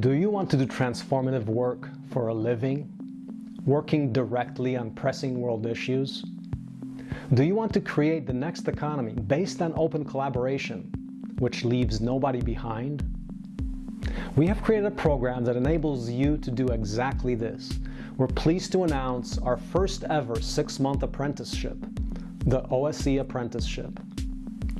Do you want to do transformative work for a living, working directly on pressing world issues? Do you want to create the next economy based on open collaboration, which leaves nobody behind? We have created a program that enables you to do exactly this. We're pleased to announce our first ever six-month apprenticeship, the OSE Apprenticeship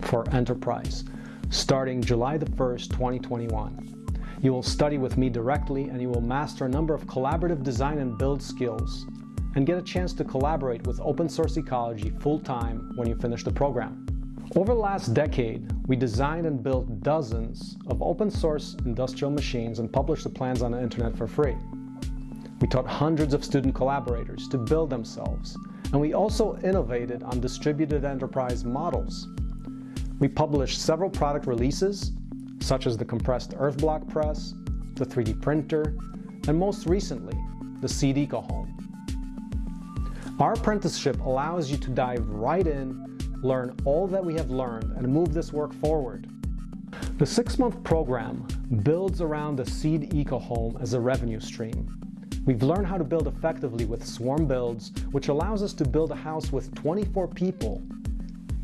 for Enterprise, starting July the 1st, 2021. You will study with me directly and you will master a number of collaborative design and build skills and get a chance to collaborate with open source ecology full-time when you finish the program. Over the last decade, we designed and built dozens of open source industrial machines and published the plans on the internet for free. We taught hundreds of student collaborators to build themselves, and we also innovated on distributed enterprise models. We published several product releases such as the compressed earth block press, the 3D printer, and most recently, the Seed Eco Home. Our apprenticeship allows you to dive right in, learn all that we have learned, and move this work forward. The six-month program builds around the Seed Eco Home as a revenue stream. We've learned how to build effectively with swarm builds, which allows us to build a house with 24 people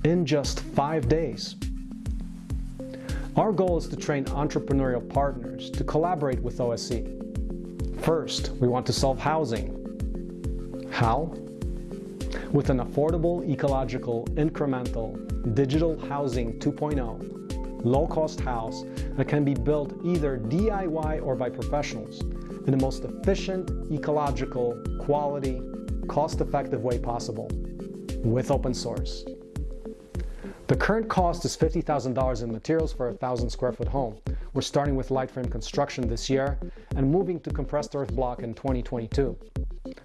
in just five days. Our goal is to train entrepreneurial partners to collaborate with OSE. First, we want to solve housing. How? With an affordable, ecological, incremental, digital housing 2.0, low-cost house that can be built either DIY or by professionals in the most efficient, ecological, quality, cost-effective way possible with open source. The current cost is $50,000 in materials for a 1,000 square foot home. We're starting with light frame construction this year and moving to compressed earth block in 2022.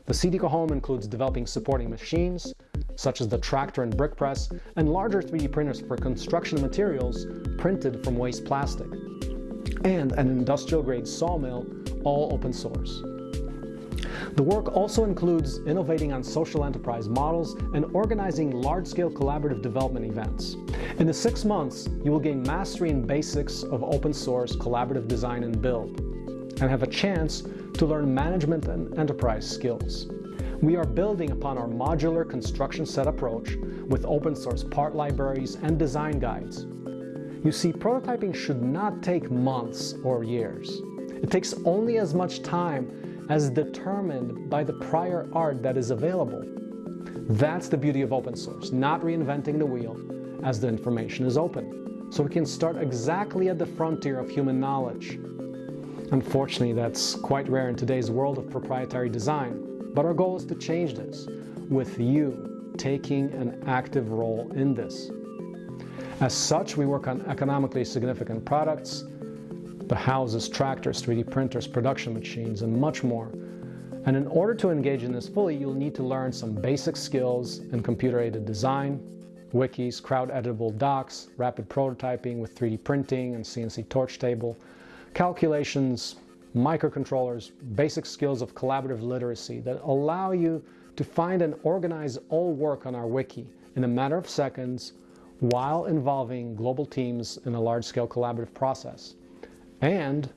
The Seed Eco Home includes developing supporting machines, such as the tractor and brick press, and larger 3D printers for construction materials printed from waste plastic, and an industrial-grade sawmill, all open source. The work also includes innovating on social enterprise models and organizing large-scale collaborative development events. In the six months, you will gain mastery in basics of open source collaborative design and build, and have a chance to learn management and enterprise skills. We are building upon our modular construction set approach with open source part libraries and design guides. You see, prototyping should not take months or years. It takes only as much time as determined by the prior art that is available. That's the beauty of open source, not reinventing the wheel as the information is open. So we can start exactly at the frontier of human knowledge. Unfortunately, that's quite rare in today's world of proprietary design, but our goal is to change this, with you taking an active role in this. As such, we work on economically significant products, the houses, tractors, 3D printers, production machines, and much more. And in order to engage in this fully, you'll need to learn some basic skills in computer-aided design, wikis, crowd-editable docs, rapid prototyping with 3D printing and CNC torch table, calculations, microcontrollers, basic skills of collaborative literacy that allow you to find and organize all work on our wiki in a matter of seconds while involving global teams in a large-scale collaborative process and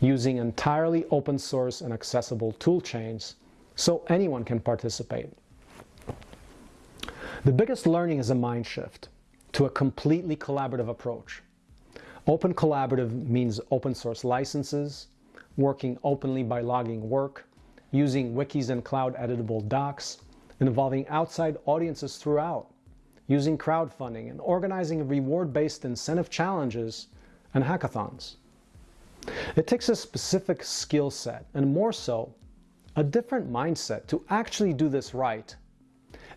using entirely open source and accessible tool chains so anyone can participate. The biggest learning is a mind shift to a completely collaborative approach. Open collaborative means open source licenses, working openly by logging work, using wikis and cloud editable docs, involving outside audiences throughout, using crowdfunding and organizing reward-based incentive challenges and hackathons. It takes a specific skill set, and more so, a different mindset to actually do this right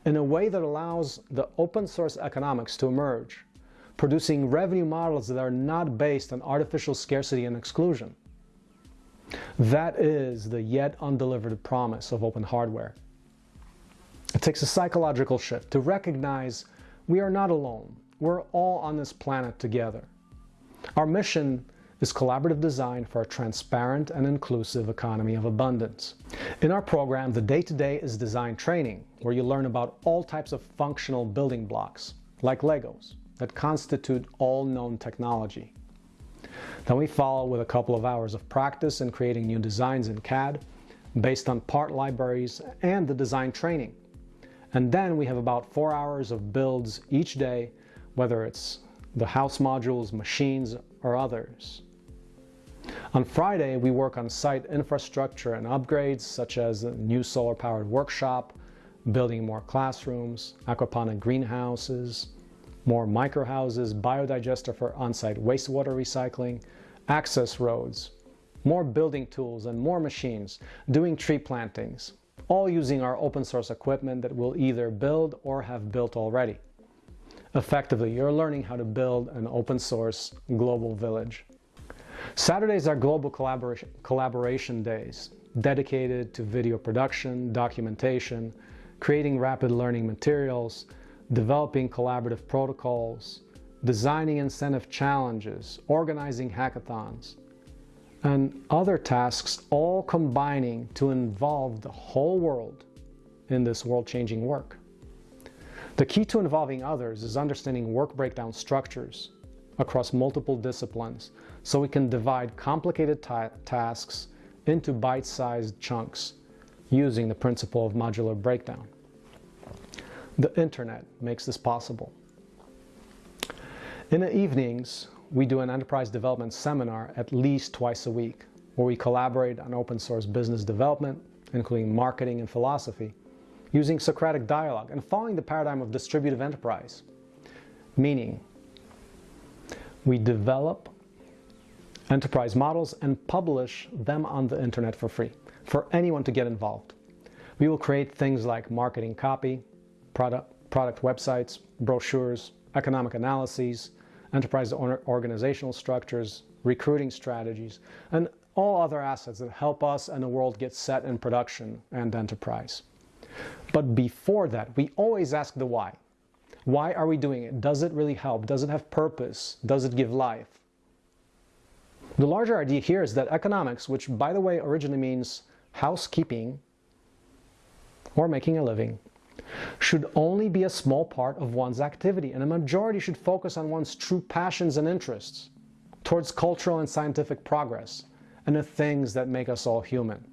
in a way that allows the open source economics to emerge, producing revenue models that are not based on artificial scarcity and exclusion. That is the yet undelivered promise of open hardware. It takes a psychological shift to recognize we are not alone. We're all on this planet together. Our mission is collaborative design for a transparent and inclusive economy of abundance. In our program, the day-to-day -day is design training, where you learn about all types of functional building blocks, like Legos, that constitute all known technology. Then we follow with a couple of hours of practice in creating new designs in CAD based on part libraries and the design training. And then we have about four hours of builds each day, whether it's the house modules, machines, or others. On Friday, we work on site infrastructure and upgrades, such as a new solar-powered workshop, building more classrooms, aquaponic greenhouses, more microhouses, biodigester for on-site wastewater recycling, access roads, more building tools and more machines, doing tree plantings, all using our open source equipment that we'll either build or have built already. Effectively, you're learning how to build an open source global village. Saturdays are global collaboration, collaboration days, dedicated to video production, documentation, creating rapid learning materials, developing collaborative protocols, designing incentive challenges, organizing hackathons, and other tasks all combining to involve the whole world in this world-changing work. The key to involving others is understanding work breakdown structures across multiple disciplines so we can divide complicated ta tasks into bite-sized chunks using the principle of modular breakdown. The internet makes this possible. In the evenings, we do an enterprise development seminar at least twice a week where we collaborate on open source business development, including marketing and philosophy, using Socratic dialogue and following the paradigm of distributive enterprise, meaning we develop enterprise models and publish them on the internet for free for anyone to get involved. We will create things like marketing copy, product, product websites, brochures, economic analyses, enterprise organizational structures, recruiting strategies, and all other assets that help us and the world get set in production and enterprise. But before that, we always ask the why. Why are we doing it? Does it really help? Does it have purpose? Does it give life? The larger idea here is that economics, which by the way originally means housekeeping or making a living, should only be a small part of one's activity and a majority should focus on one's true passions and interests towards cultural and scientific progress and the things that make us all human.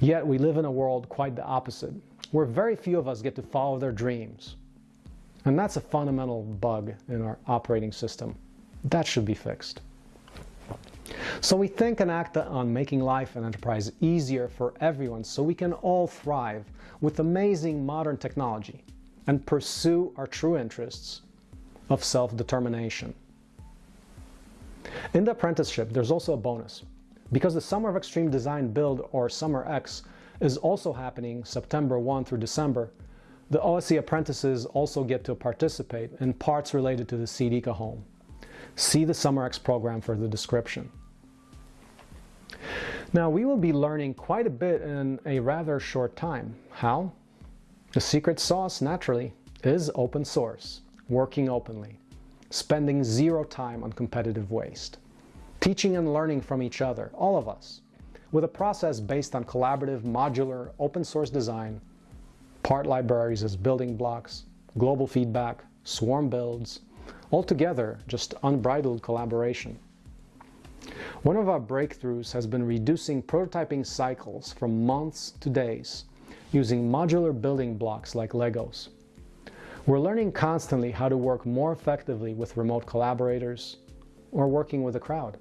Yet we live in a world quite the opposite, where very few of us get to follow their dreams. And that's a fundamental bug in our operating system. That should be fixed. So we think and act on making life and enterprise easier for everyone so we can all thrive with amazing modern technology and pursue our true interests of self-determination. In the apprenticeship, there's also a bonus. Because the Summer of Extreme Design Build, or Summer X, is also happening September 1 through December, the OSE apprentices also get to participate in parts related to the Seed Eco Home. See the Summer X program for the description. Now we will be learning quite a bit in a rather short time. How? The secret sauce, naturally, is open source, working openly, spending zero time on competitive waste, teaching and learning from each other, all of us, with a process based on collaborative, modular, open source design, part libraries as building blocks, global feedback, swarm builds, altogether just unbridled collaboration. One of our breakthroughs has been reducing prototyping cycles from months to days using modular building blocks like Legos. We're learning constantly how to work more effectively with remote collaborators or working with a crowd.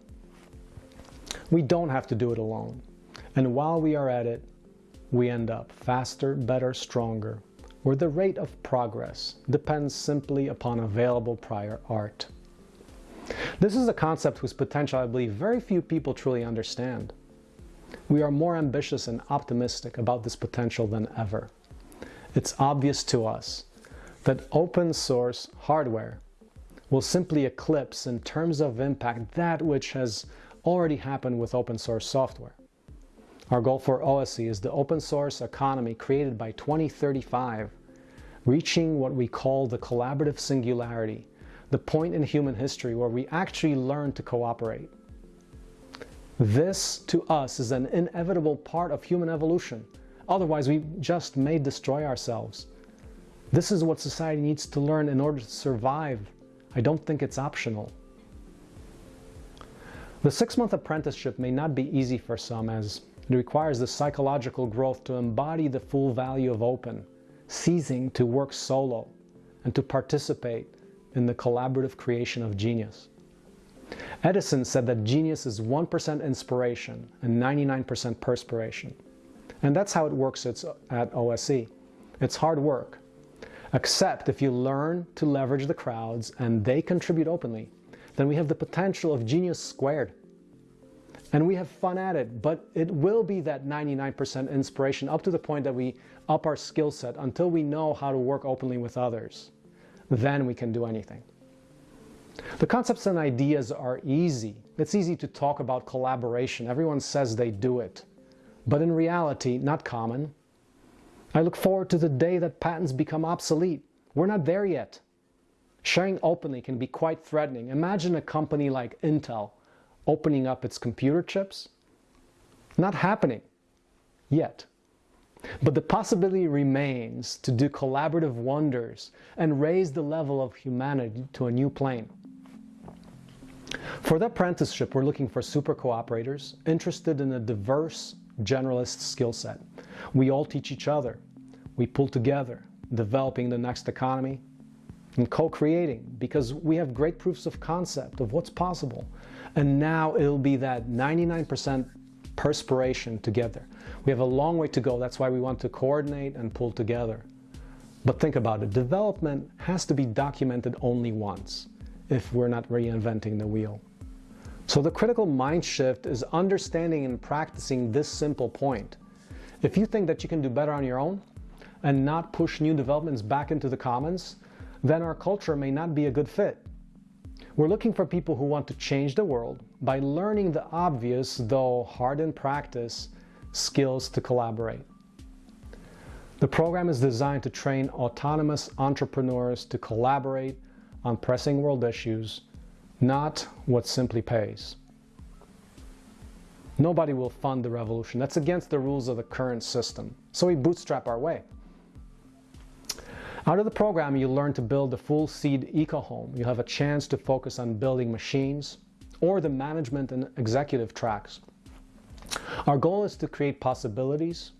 We don't have to do it alone. And while we are at it, we end up faster, better, stronger, where the rate of progress depends simply upon available prior art. This is a concept whose potential I believe very few people truly understand. We are more ambitious and optimistic about this potential than ever. It's obvious to us that open source hardware will simply eclipse in terms of impact that which has already happened with open source software. Our goal for OSE is the open source economy created by 2035, reaching what we call the collaborative singularity, the point in human history where we actually learn to cooperate. This, to us, is an inevitable part of human evolution. Otherwise, we just may destroy ourselves. This is what society needs to learn in order to survive. I don't think it's optional. The six-month apprenticeship may not be easy for some as it requires the psychological growth to embody the full value of open, ceasing to work solo, and to participate in the collaborative creation of genius. Edison said that genius is 1% inspiration and 99% perspiration. And that's how it works at OSE. It's hard work. Except if you learn to leverage the crowds and they contribute openly, then we have the potential of genius squared. And we have fun at it, but it will be that 99% inspiration up to the point that we up our skill set until we know how to work openly with others. Then we can do anything. The concepts and ideas are easy. It's easy to talk about collaboration. Everyone says they do it. But in reality, not common. I look forward to the day that patents become obsolete. We're not there yet. Sharing openly can be quite threatening. Imagine a company like Intel opening up its computer chips. Not happening yet. But the possibility remains to do collaborative wonders and raise the level of humanity to a new plane. For the apprenticeship, we're looking for super cooperators interested in a diverse generalist skill set. We all teach each other. We pull together, developing the next economy and co-creating because we have great proofs of concept of what's possible. And now it'll be that 99% perspiration together. We have a long way to go. That's why we want to coordinate and pull together. But think about it. Development has to be documented only once if we're not reinventing the wheel. So the critical mind shift is understanding and practicing this simple point. If you think that you can do better on your own and not push new developments back into the commons, then our culture may not be a good fit. We're looking for people who want to change the world by learning the obvious, though hard in practice, skills to collaborate. The program is designed to train autonomous entrepreneurs to collaborate on pressing world issues, not what simply pays. Nobody will fund the revolution. That's against the rules of the current system. So we bootstrap our way. Out of the program, you learn to build a full seed eco-home. You have a chance to focus on building machines or the management and executive tracks. Our goal is to create possibilities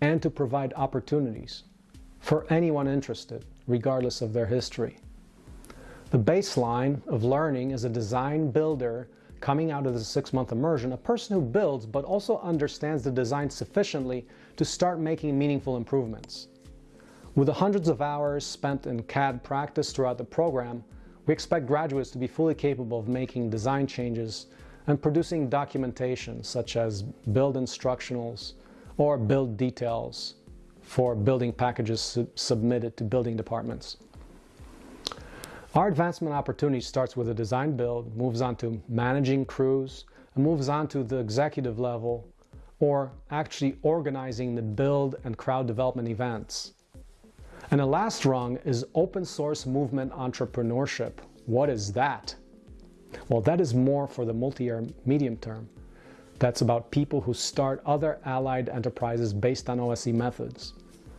and to provide opportunities for anyone interested, regardless of their history. The baseline of learning is a design builder coming out of the six-month immersion, a person who builds but also understands the design sufficiently to start making meaningful improvements. With the hundreds of hours spent in CAD practice throughout the program, we expect graduates to be fully capable of making design changes and producing documentation such as build instructionals or build details for building packages su submitted to building departments. Our advancement opportunity starts with a design build, moves on to managing crews, and moves on to the executive level, or actually organizing the build and crowd development events. And the last rung is open source movement entrepreneurship. What is that? Well, that is more for the multi-year medium term. That's about people who start other allied enterprises based on OSE methods.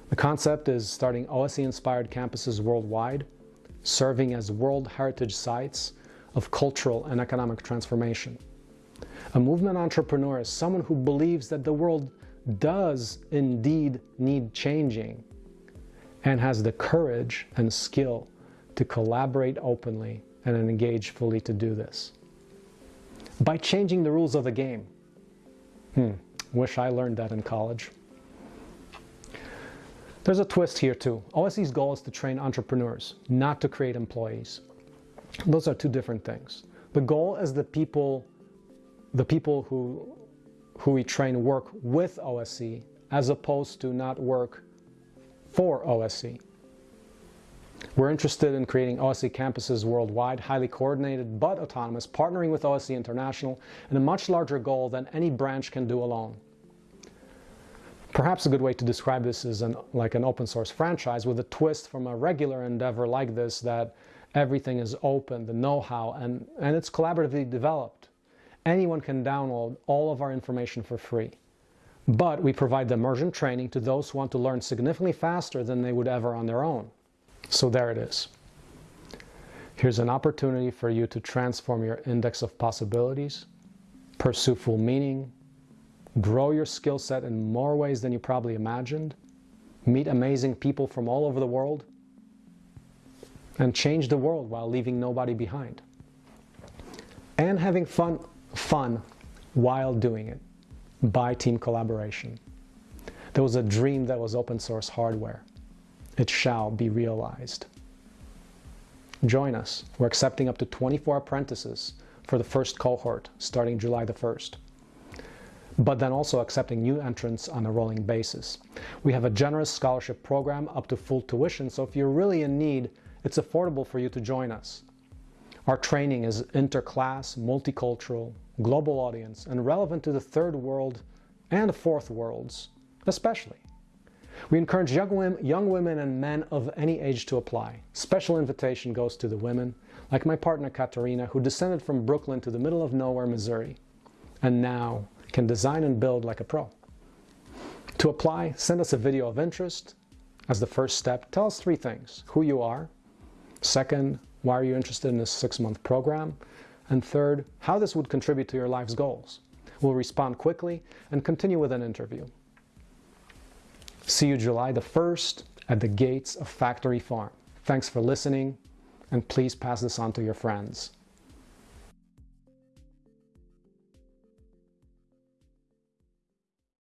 The concept is starting OSE-inspired campuses worldwide, serving as World Heritage Sites of cultural and economic transformation. A movement entrepreneur is someone who believes that the world does indeed need changing and has the courage and skill to collaborate openly and engage fully to do this. By changing the rules of the game. Hmm, wish I learned that in college. There's a twist here too. OSE's goal is to train entrepreneurs, not to create employees. Those are two different things. The goal is the people, the people who, who we train work with OSE as opposed to not work for OSE. We're interested in creating OSE campuses worldwide, highly coordinated but autonomous, partnering with OSE International in a much larger goal than any branch can do alone. Perhaps a good way to describe this is an, like an open source franchise with a twist from a regular endeavor like this that everything is open, the know-how, and, and it's collaboratively developed. Anyone can download all of our information for free. But we provide the immersion training to those who want to learn significantly faster than they would ever on their own. So there it is. Here's an opportunity for you to transform your index of possibilities pursue full meaning, grow your skill set in more ways than you probably imagined, meet amazing people from all over the world, and change the world while leaving nobody behind. And having fun, fun while doing it by team collaboration. There was a dream that was open source hardware. It shall be realized. Join us. We're accepting up to 24 apprentices for the first cohort starting July the 1st but then also accepting new entrants on a rolling basis. We have a generous scholarship program up to full tuition, so if you're really in need, it's affordable for you to join us. Our training is interclass, multicultural, global audience, and relevant to the third world and fourth worlds, especially. We encourage young women, and men of any age to apply. Special invitation goes to the women, like my partner Katarina, who descended from Brooklyn to the middle of nowhere, Missouri, and now can design and build like a pro. To apply, send us a video of interest. As the first step, tell us three things. Who you are. Second, why are you interested in this six-month program? And third, how this would contribute to your life's goals. We'll respond quickly and continue with an interview. See you July the 1st at the gates of Factory Farm. Thanks for listening, and please pass this on to your friends.